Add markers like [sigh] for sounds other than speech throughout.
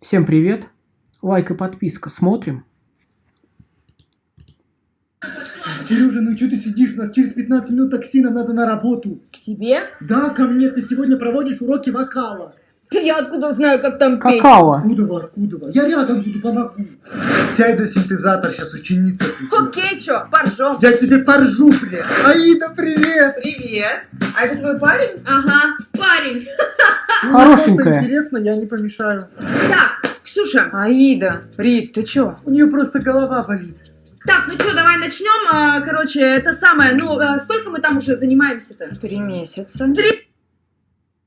Всем привет! Лайк и подписка. Смотрим. Сережа, ну что ты сидишь? У нас через 15 минут такси, нам надо на работу. К тебе? Да, ко мне, ты сегодня проводишь уроки вокала. Я откуда знаю, как там петь? Какао. Откуда, откуда? Я рядом буду, помогу. Сядь за синтезатор, сейчас ученица придет. Окей, чё, поржем. Я тебе поржу, блин. Аида, привет! Привет. А это твой парень? Ага, парень. [laughs] Хорошенькая. Интересно, я не помешаю. Так, Ксюша. Аида, Рит, ты чё? У нее просто голова болит. Так, ну что, давай начнем. А, короче, это самое, ну, а, сколько мы там уже занимаемся-то? Три месяца. Три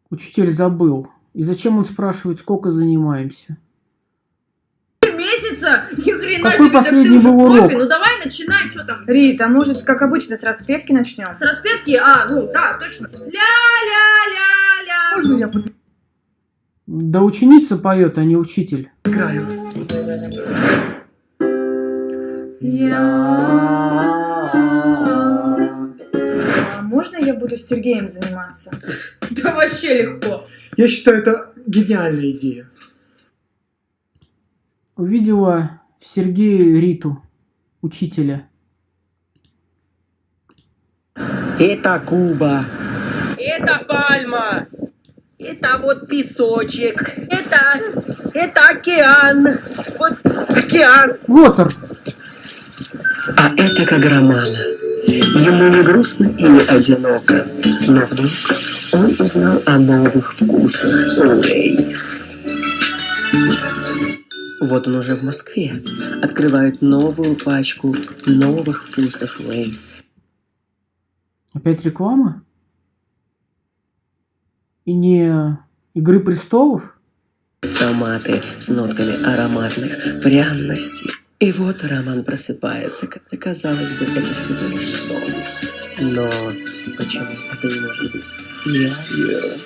Учитель забыл. И зачем он спрашивает, сколько занимаемся? месяца? Ни хрена Какой себе, так последний уже был профи. урок? Ну давай начинай, что там? Рит, а может, как обычно, с распевки начнем? С распевки? А, ну да, точно. Ля-ля-ля-ля. Можно я поиграю? Да ученица поет, а не учитель. А можно я буду с Сергеем заниматься? [laughs] Да вообще легко. Я считаю, это гениальная идея. Увидела в Сергее Риту, учителя. Это Куба. Это пальма. Это вот песочек. Это, это океан. Вот океан. Water! А это Каграмана. Ему не грустно и не одиноко. Но вдруг он узнал о новых вкусах Lay's. Вот он уже в Москве. Открывает новую пачку новых вкусов Lay's. Опять реклама? И не Игры престолов? Томаты с нотками ароматных пряностей. И вот Роман просыпается, хотя, казалось бы, это всего лишь сон. Но почему это не может быть явью?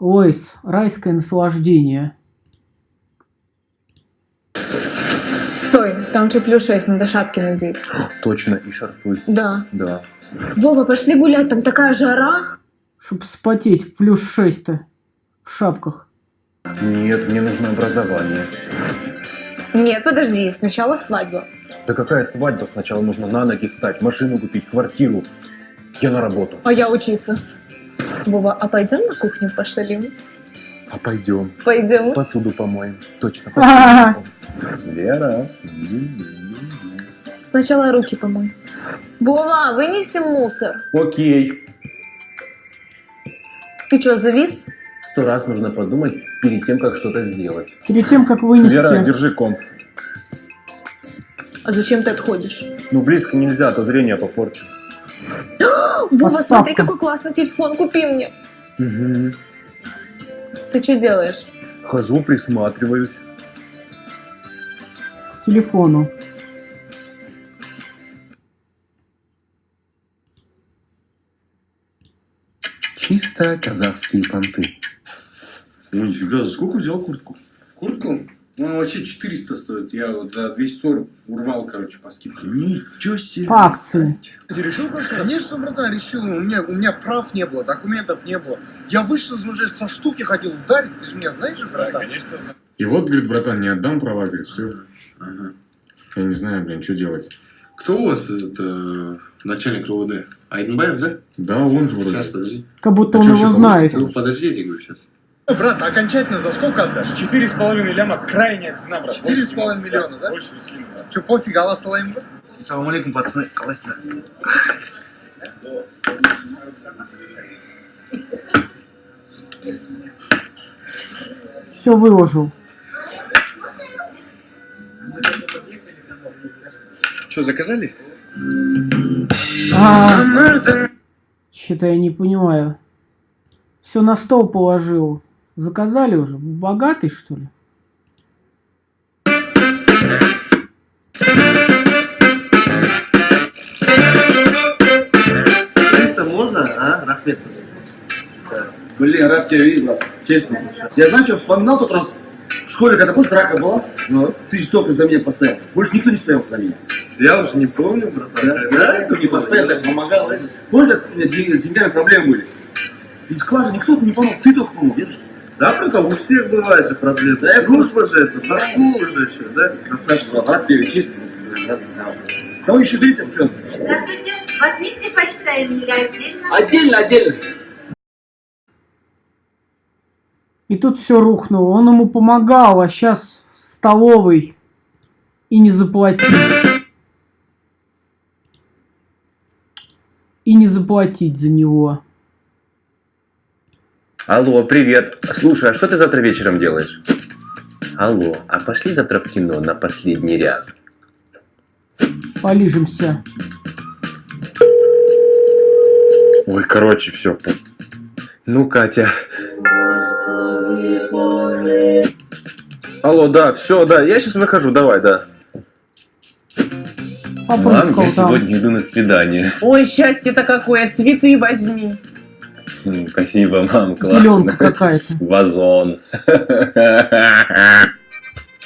Лойс, райское наслаждение. Там же плюс 6, надо шапки надеть. Точно, и шарфы, Да. да. Вова, пошли гулять, там такая жара. Чтоб спотеть в плюс 6-то. В шапках. Нет, мне нужно образование. Нет, подожди, сначала свадьба. Да какая свадьба? Сначала нужно на ноги встать, машину купить, квартиру. Я на работу. А я учиться. Вова, а пойдем на кухню пошалим? А пойдем. Пойдем. Посуду помоем. Точно. [laughs] Вера. Сначала руки помой. Вова, вынеси мусор. Окей. Ты что, завис? Сто раз нужно подумать перед тем, как что-то сделать. Перед тем, как Вера, вынести... держи комп. А зачем ты отходишь? Ну, близко нельзя, то зрение попорчу. [gasps] Вова, Подставка. смотри, какой классный телефон, купи мне. Угу. Ты что делаешь? Хожу, присматриваюсь. к телефону. Чисто казахские понты. Ой, нифига, за сколько взял куртку? Куртку? Ну, она вообще 400 стоит. Я вот за 240 урвал, короче, по скидке. Ничего себе. По акции. Ты решил просто? Конечно, братан, решил. У меня, у меня прав не было, документов не было. Я вышел уже со штуки хотел ударить. Ты же меня знаешь же, братан? конечно, знаю. И вот, говорит, братан, не отдам права, говорит, все. Ага. Я не знаю, блин, что делать. Кто у вас это начальник РОВД? Айденбаев, да? Да, он же вроде. Сейчас, подожди. Как будто А он чё, его знает. Ну, подожди, я тебе говорю сейчас. Брат, окончательно за сколько отдашь? Четыре с половиной ляма крайняя цена, брат. Четыре с половиной миллиона, да? Больше не скину, брат. Че, пофиг, Аллах салаим, брат? Салам алейкум, пацаны. Классно. Все выложил. Что, заказали? А, Что-то я не понимаю. Все на стол положил. Заказали уже? Богатый, что ли? Риса можно, а, Рахмет? Блин, рад тебя видеть. Честно. Я знаешь, что вспоминал тот раз в школе, когда просто драка была, ну, ты же только за меня постоял. Больше никто не стоял за меня. Я уже не помню, братан. Да, кто мне постоянно так помогал, знаешь. Помнишь, как у меня деньги- с деньгами проблемы были? Из класса никто не помог, ты только помог, видишь? Да, братан, у всех бывают же проблемы. Да, я Грустно же это, со школы же еще, да? Красавчик, брат, рад тебя чистить. Рад, да. Кого еще берите, в чем? Здравствуйте. Вас вместе почитаем или отдельно? Отдельно, отдельно. И тут все рухнуло. Он ему помогал, а сейчас в столовой и не заплатить. И не заплатить за него. Алло, привет. Слушай, а что ты завтра вечером делаешь? Алло, а пошли завтра в кино на последний ряд? Полижемся. Ой, короче, все. Ну, Катя. Алло, да, все, да, я сейчас выхожу, давай, да. Мам, Попрыскал я сегодня иду на свидание. Ой, счастье-то какое, цветы возьми. Спасибо, мам, классно. Зеленка какая-то. Вазон.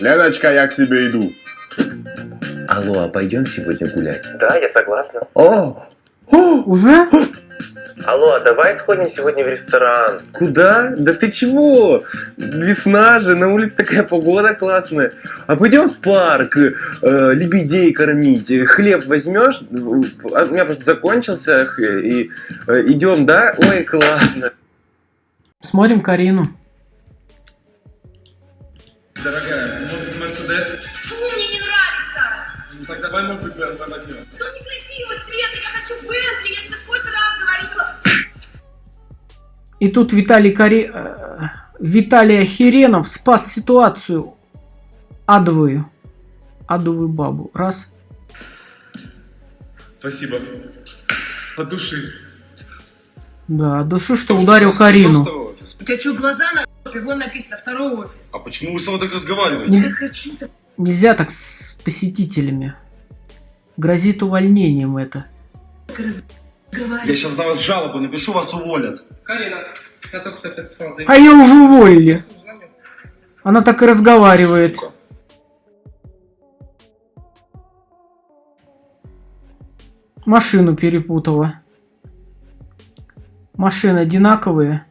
Леночка, я к тебе иду. Алло, а пойдем сегодня гулять? Да, я согласна. О! Уже? Алло, а давай сходим сегодня в ресторан. Куда? Да ты чего? Весна же, на улице такая погода классная. А пойдем в парк, э, лебедей кормить. Хлеб возьмешь? А У меня просто закончился. И э, идем, да? Ой, классно. Смотрим Карину. Дорогая, может Мерседес? Фу, мне не нравится. Ну так давай, может быть, БМВ возьмем. Ну некрасивого цвета, я хочу Бентли, И тут Виталий Кари... э, Виталий Херенов спас ситуацию. Адовую. Адовую бабу. Раз. Спасибо. От души. Да, души, что ударил Карину. У тебя что, глаза на Вон написано второй офис. А почему вы со мной так разговариваете? Не- Я хочу так Нельзя так с посетителями. Грозит увольнением это. Я разговаривать. сейчас на вас жалобу напишу, вас уволят. Карина, я только что подписал А ее уже уволили. Она так и разговаривает. Машину перепутала. Машины одинаковые.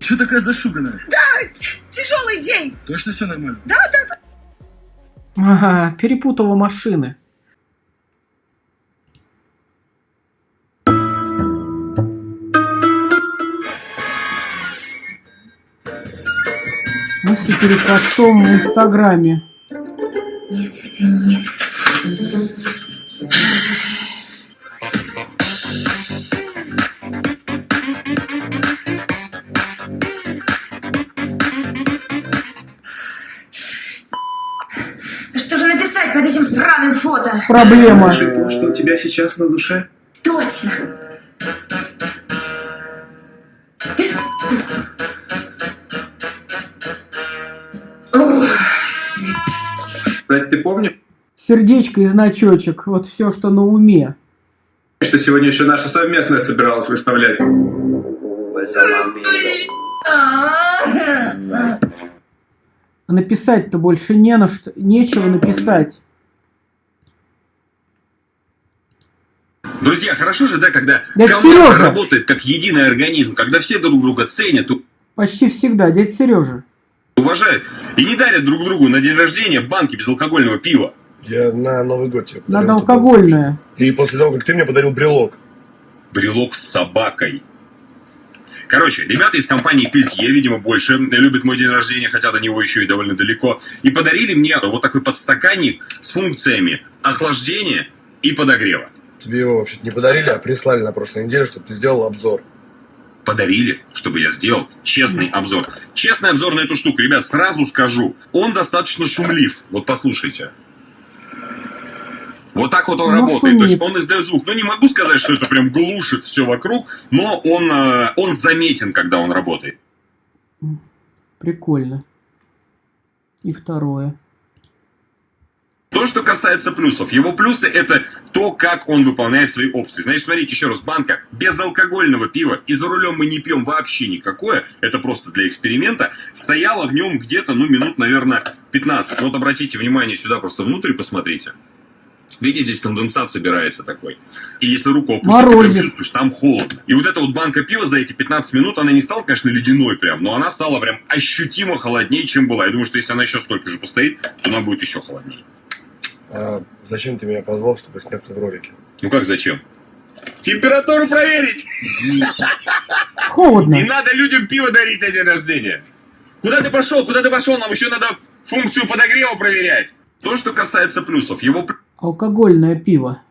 Че такая зашуганная? Тяжелый день. Точно все нормально? Ага, перепутала машины. Мысли перед постом в Инстаграме. Да что же написать под этим сраным фото? Проблема. то, что у тебя сейчас на душе? Точно. Кстати, ты помнишь, Сердечко и значочек. Вот все, что на уме. что сегодня еще наша совместная собиралась выставлять? а, А написать-то больше не на что. Нечего написать. Друзья, хорошо же, да, когда Дядя команда Серёжа! работает как единый организм, когда все друг друга ценят, Почти всегда. Дядя Сережа. Уважают и не дарят друг другу на день рождения банки безалкогольного пива. Я на Новый год тебе Надо алкогольное. И после того, как ты мне подарил брелок. Брелок с собакой. Короче, ребята из компании Пельтье, видимо, больше любят мой день рождения, хотя до него еще и довольно далеко, и подарили мне вот такой подстаканник с функциями охлаждения и подогрева. Тебе его вообще не подарили, а прислали на прошлой неделе, чтобы ты сделал обзор. Подарили, чтобы я сделал честный обзор. Честный обзор на эту штуку, ребят, сразу скажу, он достаточно шумлив. Вот послушайте. Вот так вот он Ну, работает. То есть шумит. он издает звук. Ну, не могу сказать, что это прям глушит все вокруг, но он, э, он заметен, когда он работает. Прикольно. И второе. То, что касается плюсов. Его плюсы это то, как он выполняет свои опции. Значит, смотрите, еще раз, банка безалкогольного пива, и за рулем мы не пьем вообще никакое, это просто для эксперимента, стояла в нем где-то, ну, минут, наверное, 15. Вот обратите внимание сюда, просто внутрь посмотрите. Видите, здесь конденсат собирается такой. И если руку опустить, Морозит. ты прям чувствуешь, там холодно. И вот эта вот банка пива за эти 15 минут, она не стала, конечно, ледяной прям, но она стала прям ощутимо холоднее, чем была. Я думаю, что если она еще столько же постоит, то она будет еще холоднее. А зачем ты меня позвал, чтобы сняться в ролике? Ну как зачем? Температуру проверить! [laughs] Холодно. Не надо людям пиво дарить на день рождения. Куда ты пошел? Куда ты пошел? Нам еще надо функцию подогрева проверять. То, что касается плюсов. Его Алкогольное пиво.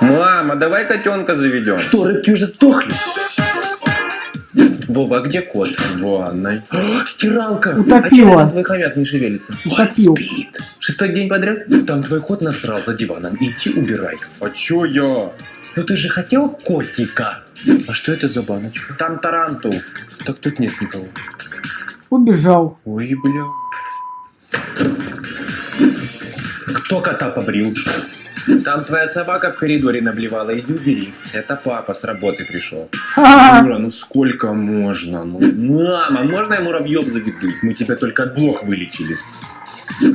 Мама, давай котенка заведем. Что, рыбки уже сдохли? Вова, а где кот? В ванной. Стиралка. Утопила. А твой хомяк не шевелится? Утопил. Шестой день подряд? Там твой кот насрал за диваном. Иди убирай. А чё я? Ну ты же хотел котика. А что это за баночка? Там тарантул. Так тут нет никого. Убежал. Ой, бля. Кто кота побрил? Там твоя собака в коридоре наблевала, иди убери. Это папа с работы пришел. Юра, ну сколько можно? Ну, Мама, можно я муравьев заведу? мы тебя только от блох вылечили.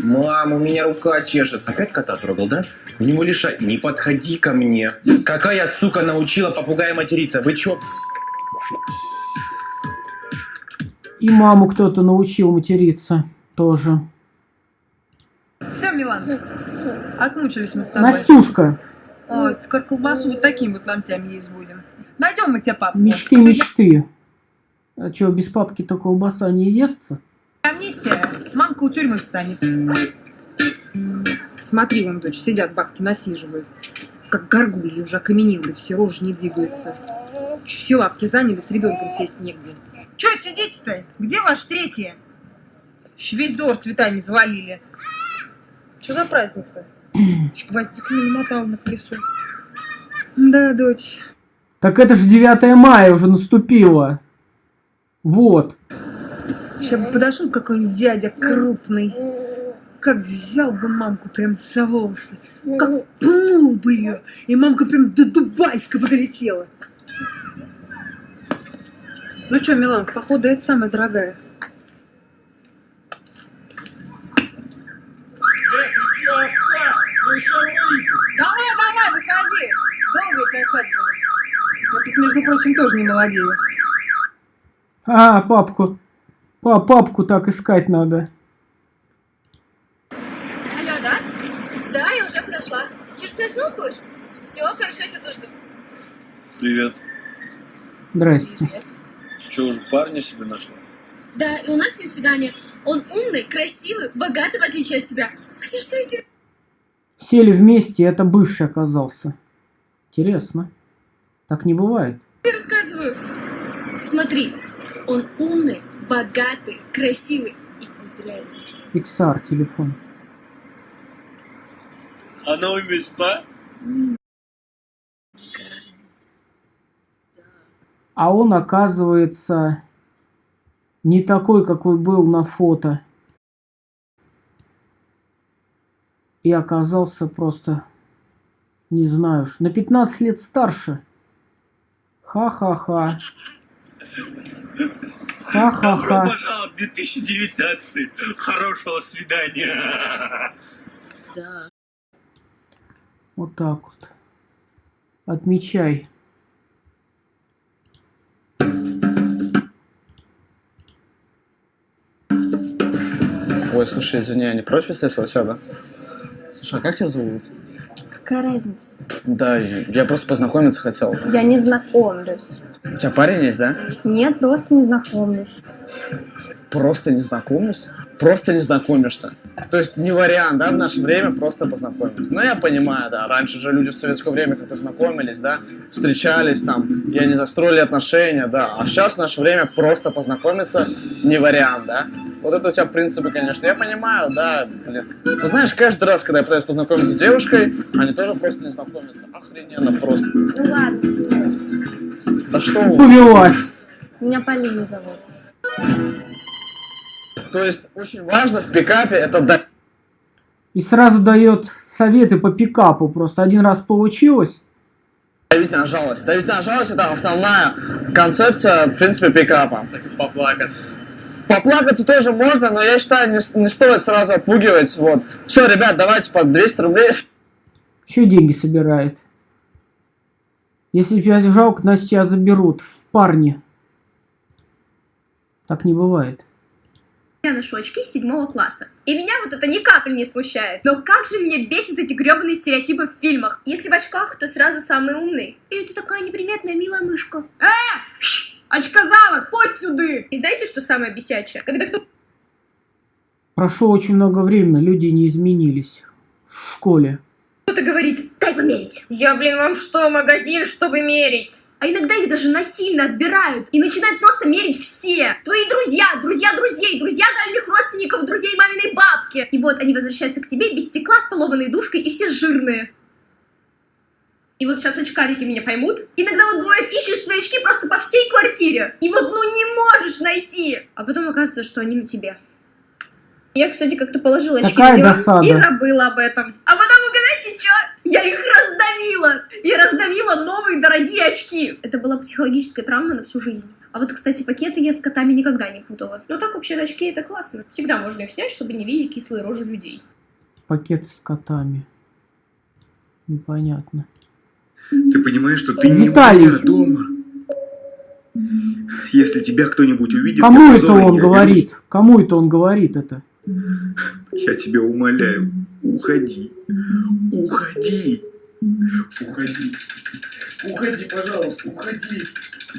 Мам, у меня рука чешется. Опять кота трогал, да? У него лишай. Не подходи ко мне. Какая сука научила попугая материться? Вы чё? И маму кто-то научил материться тоже. Все, Милан, отмучились мы с тобой. Настюшка. Вот, скоро колбасу вот такими вот ломтями есть будем. Найдем мы тебе папу. Мечты, мечты. А что, без папки то колбаса не естся? Амнистия. Мамка у тюрьмы встанет. Смотри, вон, дочь, сидят бабки, насиживают. Как горгульи уже окаменели, все рожи не двигаются. Все лапки заняли, с ребенком сесть негде. Че сидите-то? Где ваш? Еще весь двор цветами завалили. Что за праздник-то? Гвоздику не намотал на колесо. Да, дочь. Так это же 9 мая уже наступило. Вот. Сейчас бы подошел какой-нибудь дядя крупный. Как взял бы мамку прям за волосы. Как пнул бы ее. И мамка прям до Дубайска бы долетела. Ну что, Милан, походу, это самая дорогая. Давай, давай, выходи. Долго тебя ждать буду. Я тут, между прочим, тоже не молодею. А, папку. Па папку так искать надо. Алло, да? Да, я уже подошла. Чеш плеснул будешь? Все, хорошо, я тебя тоже жду. Привет. Здрасте. Что, уже парня себе нашла? Да, и у нас с ним свидание. Он умный, красивый, богатый, в отличие от тебя. Хотя что эти... Сели вместе, и это бывший оказался. Интересно. Так не бывает. Я рассказываю. Смотри, он умный, богатый, красивый и кудрявый. XR телефон. Она у спа? А он, оказывается, не такой, какой был на фото. И оказался просто, не знаю, на 15 лет старше. Ха-ха-ха. Добро Ха-ха-ха. пожаловать в 2019. Хорошего свидания. Да. Вот так вот. Отмечай. Ой, слушай, извини, я не против, если я сяду? Слушай, а как тебя зовут? Какая разница? Да, я просто познакомиться хотел. Я не знакомлюсь. У тебя парень есть, да? Нет, просто не знакомлюсь. Просто не знакомлюсь? Просто не знакомишься. То есть не вариант, да, в наше время просто познакомиться. Но я понимаю, да, раньше же люди в советское время как-то знакомились, да, встречались там, я не застроили отношения, да. А сейчас в наше время просто познакомиться не вариант, да. Вот это у тебя принципы, конечно, я понимаю, да, блин. Но знаешь, каждый раз, когда я пытаюсь познакомиться с девушкой, они тоже просто не знакомятся. Охрененно просто. Ну ладно, стой. Да что вы? Повелась. Меня Полина зовут. То есть очень важно в пикапе это дать И сразу дает советы по пикапу. Просто один раз получилось. давить на жалость. Давить на жалость это основная концепция, в принципе, пикапа. Поплакать. Поплакаться тоже можно, но я считаю, не, не стоит сразу отпугивать. Вот. Все, ребят, давайте по 200 рублей. Еще деньги собирает. Если тебя жалко, значит тебя заберут в парни. Так не бывает. Я ношу очки с седьмого класса. И меня вот это ни капли не смущает. Но как же мне бесит эти гребаные стереотипы в фильмах. Если в очках, то сразу самый умный. Или ты такая неприметная милая мышка. Э! Очкозавод, подь сюда! И знаете, что самое бесячее? Когда кто Прошло очень много времени, люди не изменились. В школе. кто-то говорит, дай померить. Я, блин, вам что, магазин, чтобы мерить? А иногда их даже насильно отбирают и начинают просто мерить все. Твои друзья, друзья друзей, друзья дальних родственников, друзей маминой бабки. И вот они возвращаются к тебе без стекла, с поломанной душкой и все жирные. И вот сейчас очкарики меня поймут. Иногда вот бывает, ищешь свои очки просто по всей квартире. И вот ну не можешь найти. А потом оказывается, что они на тебе. Я, кстати, как-то положила очки на диван досада. и забыла об этом. А потом, угадайте, что? Я их раздавила! Я раздавила новые дорогие очки! Это была психологическая травма на всю жизнь. А вот, кстати, пакеты я с котами никогда не путала. Но так вообще очки это классно. Всегда можно их снять, чтобы не видеть кислые рожи людей. Пакеты с котами. Непонятно. Ты понимаешь, что ты не меня дома? Если тебя кто-нибудь увидит, я Кому это он говорит? Кому это он говорит это? Я тебя умоляю, уходи. Уходи. Уходи. Уходи, пожалуйста, уходи.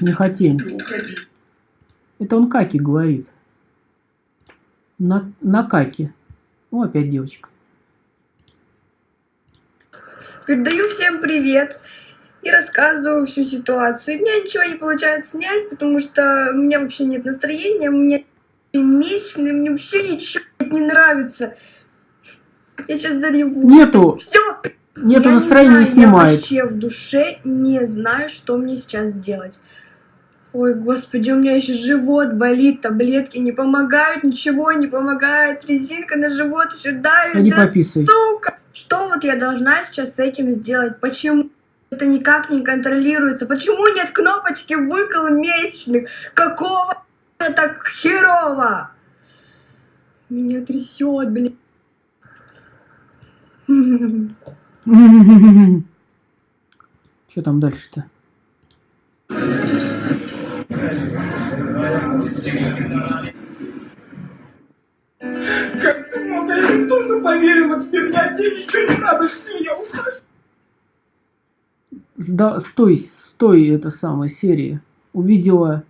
Не хотим. Уходи. Это он каки говорит. На, на каки. О, опять девочка. Передаю всем привет и рассказываю всю ситуацию. И у меня ничего не получается снять, потому что у меня вообще нет настроения, у меня месячные, мне вообще ничего не нравится. Я сейчас зареву. Нету. Все. Нету Я настроения, не не, знаю, Я снимает. вообще в душе не знаю, что мне сейчас делать. Ой, господи, у меня еще живот болит, таблетки не помогают, ничего не помогает, резинка на живот еще давит. Иди да пописай. сука! Что вот я должна сейчас с этим сделать? Почему это никак не контролируется? Почему нет кнопочки выкол месячных? Какого так херово? Меня трясет, блин. Что там дальше-то? Как ты много, я том-то поверила, теперь я тебе ничего не надо, все. Сда- стой, стой, это самая серия. Увидела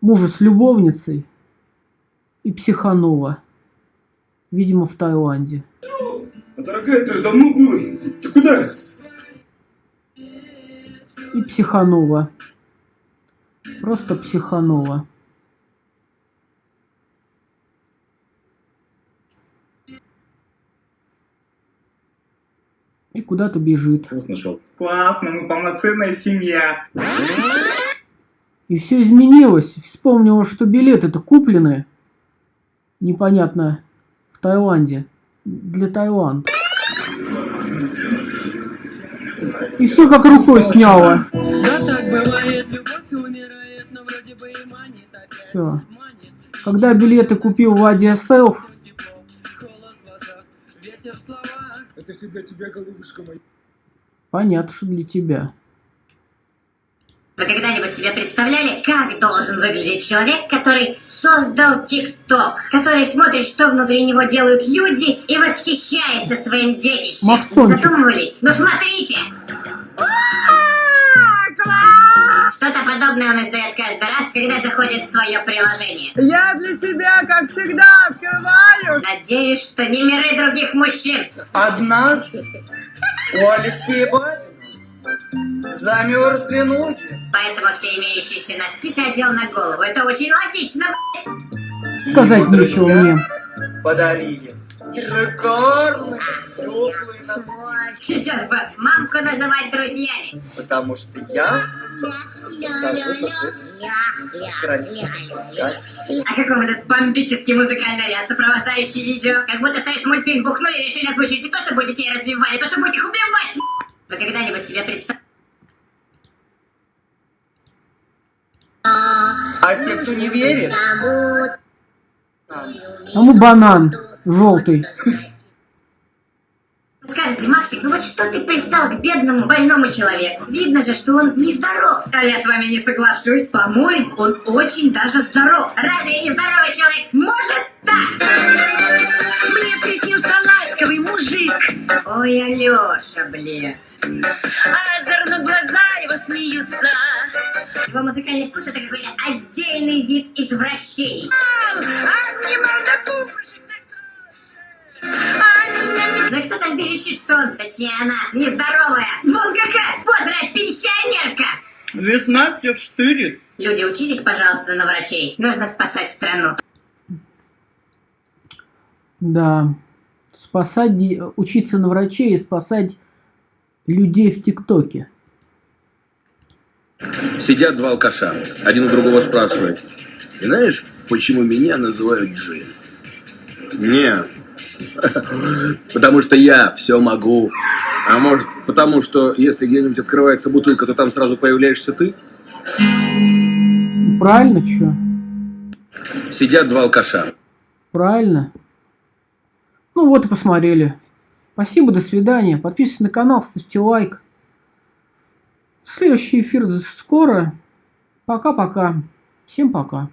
мужа с любовницей и психанула. Видимо, в Таиланде. А, Дорогая, это же давно было. Ты куда? И психанула. Просто психанула. И куда-то бежит. нашел. Классно, мы полноценная семья. И все изменилось. Вспомнила, что билеты-то куплены. Непонятно. В Таиланде. Для Таиланда. И все как рукой сняло. Все. Когда билеты купил в Адиаселф, Это всегда тебя, голубушка моя. понятно, что для тебя. Вы когда-нибудь себе представляли, как должен выглядеть человек, который создал ТикТок, который смотрит, что внутри него делают люди и восхищается своим детищем? Максончик. Задумывались? Ну смотрите! Что-то подобное он издает каждый раз, когда заходит в свое приложение. Я для себя, как всегда, открываю. Надеюсь, что не миры других мужчин. Однажды у Алексея Батина замерзли ноги. Поэтому все имеющиеся носки ты одел на голову. Это очень логично, Сказать нечего мне. Подарили шикарные теплые носки. Сейчас бы мамку называть друзьями. Потому что я. А какой этот бомбический музыкальный ряд, сопровождающий видео? Как будто союз мультфильм бухнули и решили озвучить не то, чтобы детей развивать, а то, чтобы их убивать. Вы когда-нибудь себе представляете? А те, кто не верит, Тому банан желтый. Скажите, Максик, ну вот что ты пристал к бедному больному человеку? Видно же, что он нездоров. А я с вами не соглашусь. По-моему, он очень даже здоров. Разве нездоровый человек может так? Мне приснился ласковый мужик. Ой, Алёша, блядь. А озорно глаза его смеются. Его музыкальный вкус это какой-то отдельный вид извращений. Обнимал до пупушек. Там верещит, что он, точнее она, нездоровая? Вон какая, бодрая пенсионерка! Весна всех штырит. Люди, учитесь, пожалуйста, на врачей. Нужно спасать страну. Да. Спасать, учиться на врачей и спасать людей в ТикТоке. Сидят два алкаша. Один у другого спрашивает. «И знаешь, почему меня называют Джин? Не. [laughs] Потому что я все могу. А может, потому что если где-нибудь открывается бутылка, то там сразу появляешься ты? Правильно, чё? Сидят два алкаша. Правильно. Ну вот и посмотрели. Спасибо, до свидания. Подписывайтесь на канал, ставьте лайк. Следующий эфир скоро. Пока-пока. Всем пока.